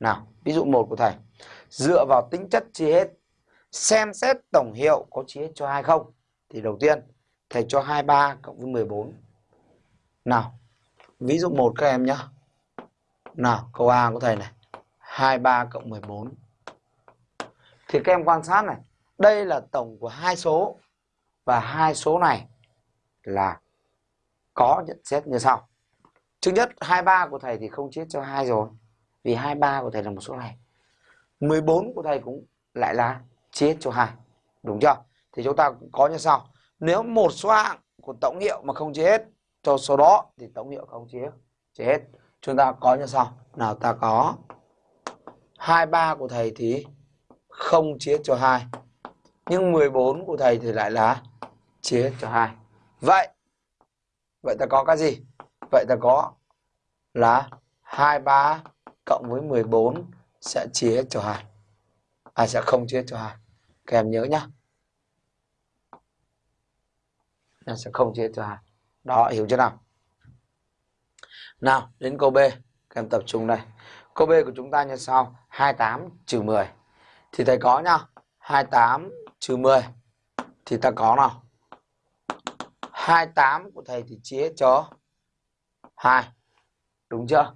Nào, ví dụ 1 của thầy. Dựa vào tính chất chia hết, xem xét tổng hiệu có chia hết cho 2 không? Thì đầu tiên, thầy cho 23 cộng với 14. Nào, ví dụ 1 các em nhé. Nào, câu A của thầy này. 23 cộng 14. Thì các em quan sát này, đây là tổng của hai số và hai số này là có nhận xét như sau. Thứ nhất, 23 của thầy thì không chia cho 2 rồi. Vì 23 của thầy là một số này. 14 của thầy cũng lại là chia cho 2. Đúng chưa? Thì chúng ta có như sau. Nếu một số hạng của tổng hiệu mà không chia hết cho số đó thì tổng hiệu không chia, chia hết. Chúng ta có như sau. Nào ta có 23 của thầy thì không chia cho 2. Nhưng 14 của thầy thì lại là chia cho 2. Vậy vậy ta có cái gì? Vậy ta có là 23 cộng với 14 sẽ chia cho 2. À sẽ không chia cho 2. Các em nhớ nhá. Nó sẽ không chia cho 2. Đó, hiểu chưa nào? Nào, đến câu B. Các em tập trung đây. Câu B của chúng ta như sau. 28 trừ 10. Thì thầy có nhá. 28 trừ 10. Thì ta có nào. 28 của thầy thì chia cho 2. Đúng chưa?